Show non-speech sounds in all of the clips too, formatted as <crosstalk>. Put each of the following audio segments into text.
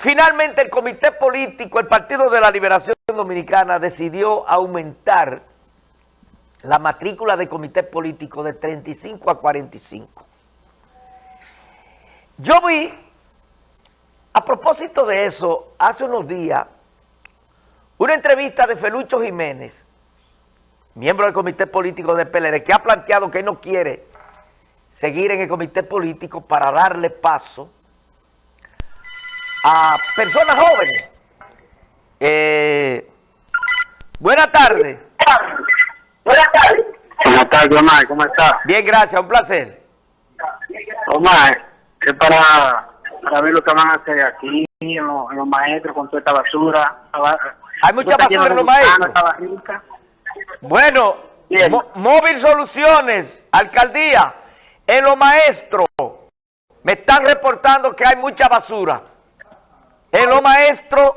Finalmente el comité político, el Partido de la Liberación Dominicana decidió aumentar la matrícula de comité político de 35 a 45. Yo vi, a propósito de eso, hace unos días, una entrevista de Felucho Jiménez, miembro del comité político del PLD, que ha planteado que no quiere seguir en el comité político para darle paso a personas jóvenes. Eh, buenas tardes. Buenas tardes. Buenas tardes, Omar. ¿Cómo estás? Bien, gracias. Un placer. Omar, es para, para ver lo que van a hacer aquí en los, en los maestros con toda esta basura. Hay mucha basura en los maestros. Bueno, Móvil Soluciones, Alcaldía, en los maestros me están reportando que hay mucha basura. En los maestros,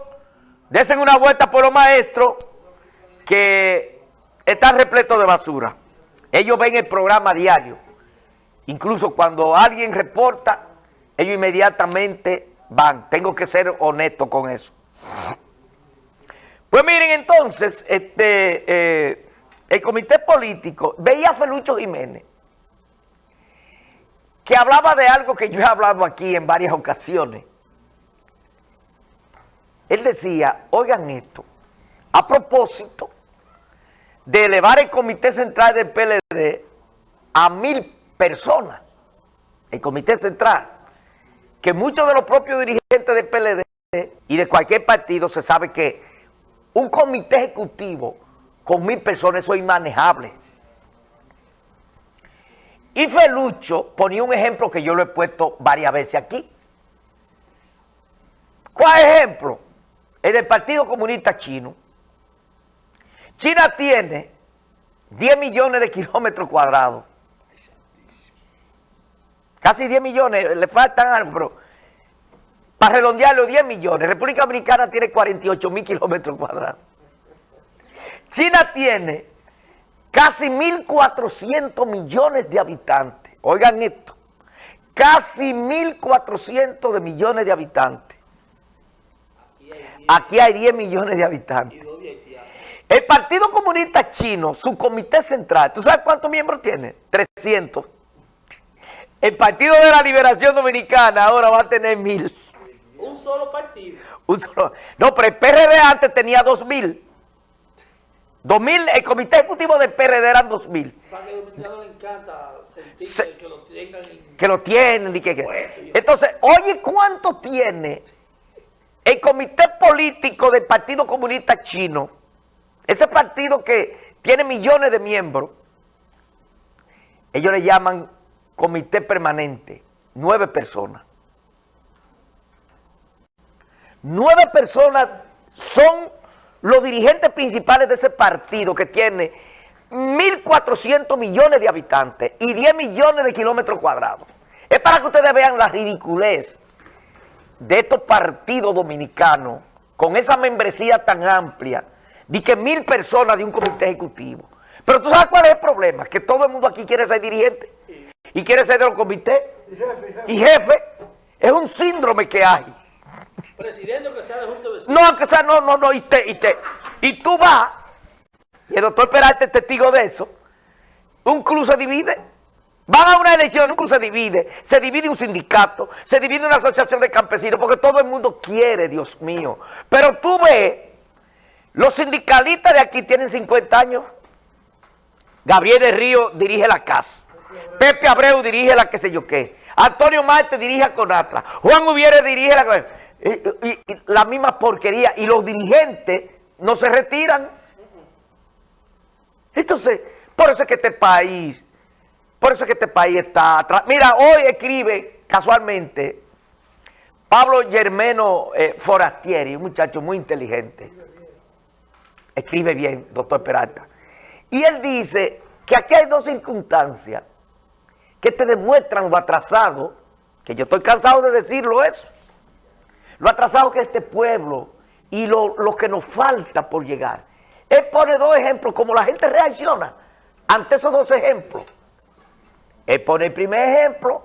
desen una vuelta por los maestros que están repletos de basura. Ellos ven el programa diario. Incluso cuando alguien reporta, ellos inmediatamente van. Tengo que ser honesto con eso. Pues miren entonces, este, eh, el comité político, veía a Felucho Jiménez, que hablaba de algo que yo he hablado aquí en varias ocasiones. Decía, oigan esto, a propósito de elevar el comité central del PLD a mil personas, el comité central, que muchos de los propios dirigentes del PLD y de cualquier partido se sabe que un comité ejecutivo con mil personas, eso es inmanejable. Y Felucho ponía un ejemplo que yo lo he puesto varias veces aquí. ¿Cuál ejemplo? El del Partido Comunista Chino. China tiene 10 millones de kilómetros cuadrados. Casi 10 millones, le faltan algo, pero para redondearlo 10 millones. República Dominicana tiene 48 mil kilómetros cuadrados. China tiene casi 1.400 millones de habitantes. Oigan esto, casi 1.400 de millones de habitantes. Aquí hay 10 millones de habitantes. El Partido Comunista Chino, su comité central, ¿tú sabes cuántos miembros tiene? 300. El Partido de la Liberación Dominicana ahora va a tener mil. Un solo partido. Un solo. No, pero el PRD antes tenía 2.000. 2000, el comité ejecutivo del PRD eran 2000. Para que le encanta sentir que lo tengan Que lo tienen y que, Entonces, oye, ¿cuánto tiene el comité político del Partido Comunista Chino? Ese partido que tiene millones de miembros. Ellos le llaman comité permanente. Nueve personas. Nueve personas son los dirigentes principales de ese partido que tiene 1.400 millones de habitantes y 10 millones de kilómetros cuadrados. Es para que ustedes vean la ridiculez de estos partidos dominicanos con esa membresía tan amplia de que mil personas de un comité ejecutivo. Pero tú sabes cuál es el problema, que todo el mundo aquí quiere ser dirigente y quiere ser de los comités y jefe. Es un síndrome que hay. Presidente que sea de Junta de No, que sea, no, no, no, y, te, y, te, y tú vas, y el doctor Peralta es testigo de eso, un club se divide, van a una elección, un club se divide, se divide un sindicato, se divide una asociación de campesinos, porque todo el mundo quiere, Dios mío. Pero tú ves, los sindicalistas de aquí tienen 50 años, Gabriel de Río dirige la CAS, Pepe Abreu dirige la que sé yo qué, Antonio Marte dirige a Conatra, Juan Ubiere dirige la la misma porquería. Y los dirigentes no se retiran. Entonces, por eso es que este país, por eso es que este país está atrás. Mira, hoy escribe casualmente Pablo Germeno eh, Forastieri, un muchacho muy inteligente. Escribe bien, doctor Peralta. Y él dice que aquí hay dos circunstancias que te demuestran lo atrasado, que yo estoy cansado de decirlo eso, lo atrasado que este pueblo y lo, que nos falta por llegar. Él pone dos ejemplos, como la gente reacciona ante esos dos ejemplos. Él pone el primer ejemplo,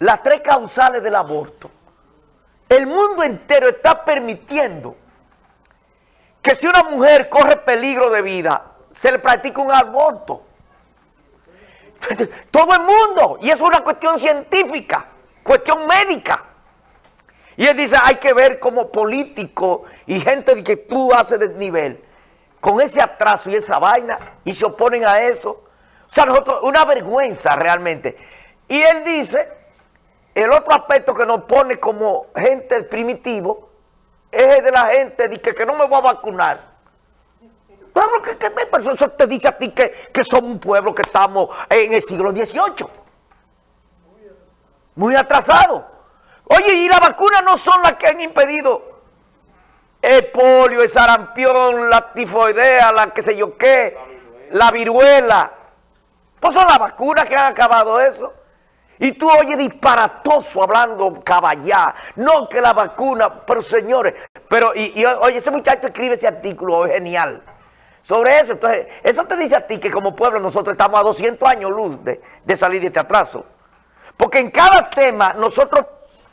las tres causales del aborto, el mundo entero está permitiendo que si una mujer corre peligro de vida, se le practica un aborto. <laughs> Todo el mundo, y es una cuestión científica, cuestión médica. Y él dice, hay que ver como político y gente de que tú haces de nivel, con ese atraso y esa vaina, y se oponen a eso. O sea, nosotros, una vergüenza realmente. Y él dice, el otro aspecto que nos pone como gente primitivo, es el de la gente de que, no me voy a vacunar. Pueblo que, que, eso te dice a ti que, que somos un pueblo que estamos en el siglo XVIII. Muy atrasado. Oye, y las vacunas no son las que han impedido el polio, el sarampión, la tifoidea, la que sé yo qué, la viruela. Pues son las vacunas que han acabado eso. Y tú oyes disparatoso hablando caballá. No que la vacuna, pero señores, pero y, oye, ese muchacho escribe ese artículo genial sobre eso. Entonces, eso te dice a ti que como pueblo nosotros estamos a 200 años luz de salir de este atraso. Porque en cada tema nosotros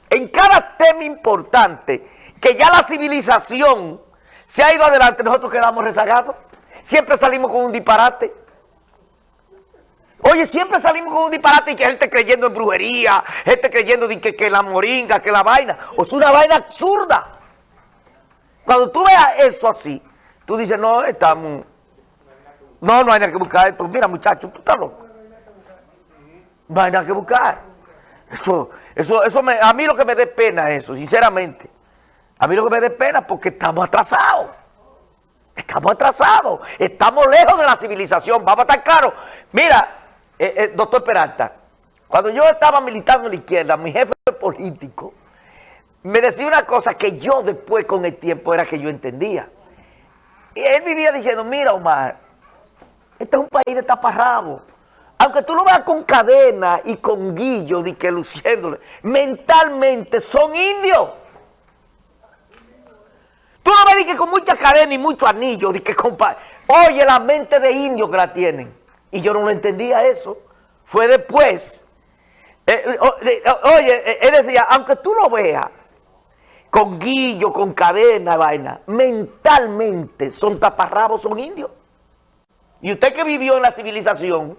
en cada tema importante, que ya la civilización se ha ido adelante, nosotros quedamos rezagados. Siempre salimos con un disparate. Oye, siempre salimos con un disparate y que gente creyendo en brujería, gente creyendo de que, que la moringa, que la vaina. O es una vaina absurda. Cuando tú veas eso así, tú dices, no, estamos... No, no hay nada que buscar esto. Mira, muchacho, tú estás loco. No hay nada que buscar. Eso, eso, eso me, a mí lo que me dé pena eso, sinceramente. A mí lo que me dé pena porque estamos atrasados. Estamos atrasados. Estamos lejos de la civilización. Vamos a estar claros. Mira, eh, eh, doctor Peralta, cuando yo estaba militando en la izquierda, mi jefe político me decía una cosa que yo después con el tiempo era que yo entendía. Y él vivía diciendo, mira Omar, este es un país de taparrabos aunque tú lo veas con cadena y con guillo, de que luciéndole, mentalmente son indios. Tú no ves que con mucha cadena y mucho anillo, de que compa oye la mente de indio que la tienen. Y yo no lo entendía eso. Fue después. Eh, eh, oye, eh, él decía, aunque tú lo veas con guillo, con cadena, vaina, mentalmente son taparrabos, son indios. Y usted que vivió en la civilización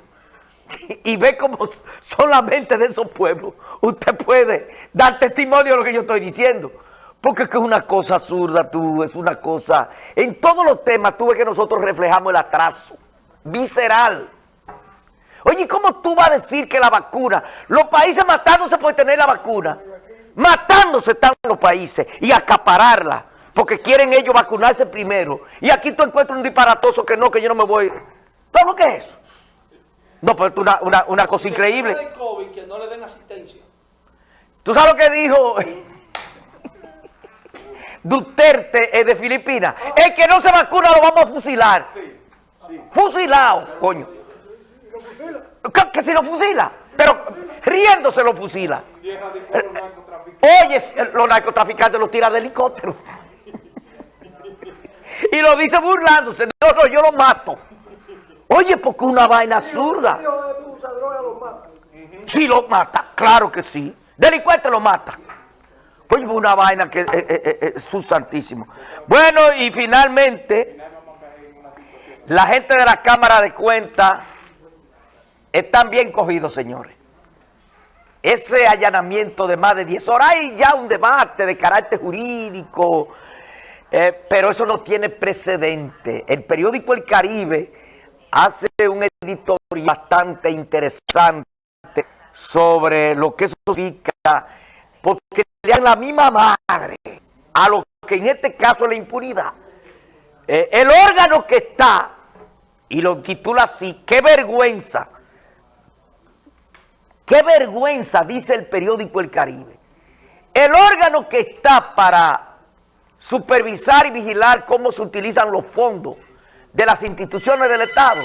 y ve cómo solamente de esos pueblos usted puede dar testimonio de lo que yo estoy diciendo. Porque es que es una cosa absurda, tú, es una cosa... En todos los temas tú ves que nosotros reflejamos el atraso visceral. Oye, ¿cómo tú vas a decir que la vacuna, los países matándose por tener la vacuna, matándose están los países y acapararla, porque quieren ellos vacunarse primero. Y aquí tú encuentras un disparatoso que no, que yo no me voy. ¿Sabes lo que es eso? No, pero es una, una, una cosa increíble. De COVID, que no le den asistencia. ¿Tú sabes lo que dijo <laughs> Duterte de Filipinas? El que no se vacuna lo vamos a fusilar. Fusilado, coño. ¿Que, que si lo fusila? Pero riéndose lo fusila. Oye, los narcotraficantes los tiran de helicóptero. <laughs> y lo dice burlándose. No, no, yo lo mato. Oye, porque una vaina absurda. Sí lo mata, claro que sí. Delincuente lo mata. Oye, una vaina que es, es, su santísimo. Bueno, y finalmente, la gente de la Cámara de Cuentas están bien cogidos, señores. Ese allanamiento de más de 10 horas, hay ya un debate de carácter jurídico, eh, pero eso no tiene precedente. El periódico El Caribe hace un editorial bastante interesante sobre lo que eso significa, porque le dan la misma madre a lo que en este caso es la impunidad. Eh, el órgano que está, y lo titula así, qué vergüenza, qué vergüenza, dice el periódico El Caribe. El órgano que está para supervisar y vigilar cómo se utilizan los fondos de las instituciones del Estado